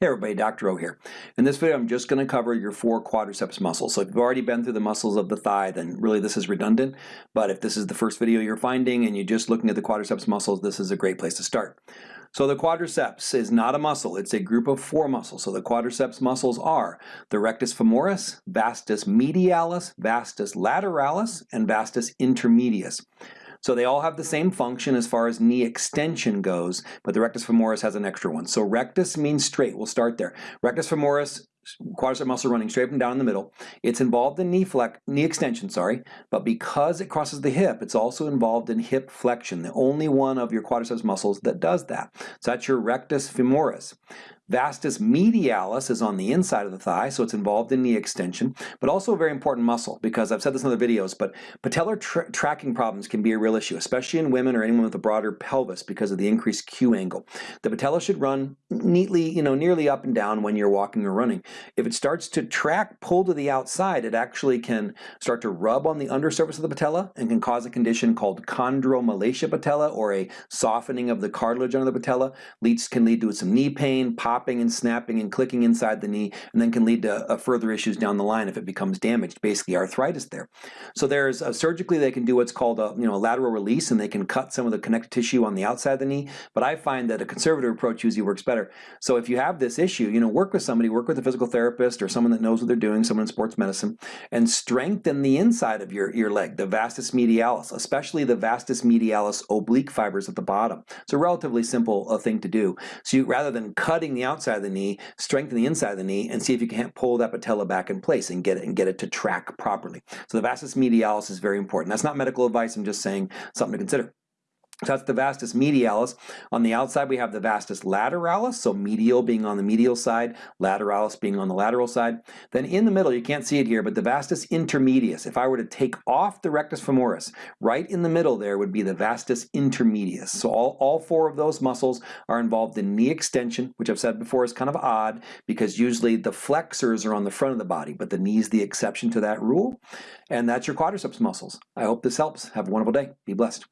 Hey everybody, Dr. O here. In this video I'm just going to cover your four quadriceps muscles. So if you've already been through the muscles of the thigh then really this is redundant, but if this is the first video you're finding and you're just looking at the quadriceps muscles, this is a great place to start. So the quadriceps is not a muscle, it's a group of four muscles. So the quadriceps muscles are the rectus femoris, vastus medialis, vastus lateralis, and vastus intermedius. So they all have the same function as far as knee extension goes, but the rectus femoris has an extra one. So rectus means straight, we'll start there. Rectus femoris quadricep muscle running straight and down in the middle. It's involved in knee flex, knee extension, sorry, but because it crosses the hip, it's also involved in hip flexion, the only one of your quadriceps muscles that does that. So that's your rectus femoris. Vastus medialis is on the inside of the thigh, so it's involved in knee extension, but also a very important muscle because I've said this in other videos, but patellar tra tracking problems can be a real issue, especially in women or anyone with a broader pelvis because of the increased Q angle. The patella should run neatly, you know, nearly up and down when you're walking or running. If it starts to track, pull to the outside, it actually can start to rub on the undersurface of the patella and can cause a condition called chondromalacia patella or a softening of the cartilage under the patella. Leads can lead to some knee pain, pop popping and snapping and clicking inside the knee and then can lead to uh, further issues down the line if it becomes damaged, basically arthritis there. So there's surgically they can do what's called a you know a lateral release and they can cut some of the connective tissue on the outside of the knee, but I find that a conservative approach usually works better. So if you have this issue, you know, work with somebody, work with a physical therapist or someone that knows what they're doing, someone in sports medicine, and strengthen the inside of your, your leg, the vastus medialis, especially the vastus medialis oblique fibers at the bottom. It's a relatively simple uh, thing to do. So you, rather than cutting the outside of the knee, strengthen the inside of the knee, and see if you can't pull that patella back in place and get it and get it to track properly. So the vastus medialis is very important. That's not medical advice, I'm just saying something to consider. So that's the vastus medialis. On the outside, we have the vastus lateralis, so medial being on the medial side, lateralis being on the lateral side. Then in the middle, you can't see it here, but the vastus intermedius. If I were to take off the rectus femoris, right in the middle there would be the vastus intermedius. So all, all four of those muscles are involved in knee extension, which I've said before is kind of odd because usually the flexors are on the front of the body, but the knee is the exception to that rule. And that's your quadriceps muscles. I hope this helps. Have a wonderful day. Be blessed.